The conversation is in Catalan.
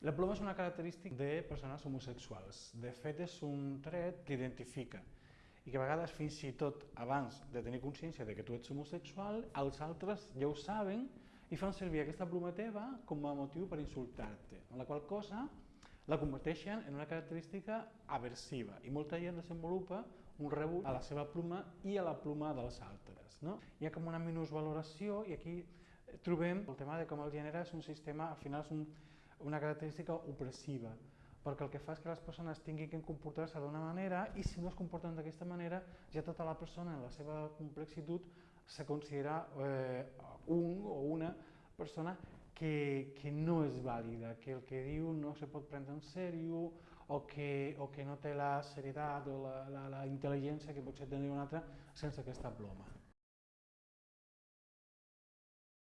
La ploma és una característica de persones homosexuals. De fet, és un tret que identifica i que a vegades fins i tot abans de tenir consciència de que tu ets homosexual, els altres ja ho saben i fan servir aquesta ploma teva com a motiu per insultar-te, amb la qual cosa la converteixen en una característica aversiva i molta gent desenvolupa un rebut a la seva pluma i a la pluma dels altres. No? Hi ha com una minusvaloració i aquí trobem el tema de com el gènere és un sistema, al final és un, una característica opressiva, perquè el que fa és que les persones tinguin que comportar-se d'una manera i si no es comporten d'aquesta manera ja tota la persona en la seva complexitat se considera eh, un o una persona que, que no és vàlida, que el que diu no se pot prendre en sèrio o que, o que no té la serietat o la, la, la intel·ligència que potser tindria un altre sense aquesta ploma.